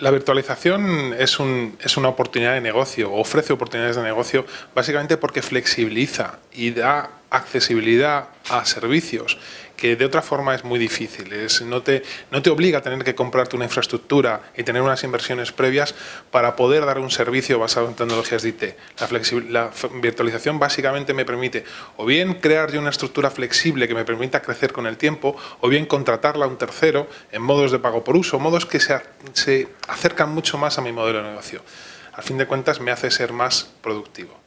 La virtualización es, un, es, una oportunidad de negocio, ofrece oportunidades de negocio básicamente porque flexibiliza y da accesibilidad a servicios que de otra forma es muy difícil. Es, no, te, no te obliga a tener que comprarte una infraestructura y tener unas inversiones previas para poder dar un servicio basado en tecnologías de IT. La, virtualización básicamente me permite o bien crear yo una estructura flexible que me permita crecer con el tiempo o bien contratarla a un tercero en modos de pago por uso, modos que se, se acercan mucho más a mi modelo de negocio. Al fin de cuentas me hace ser más productivo.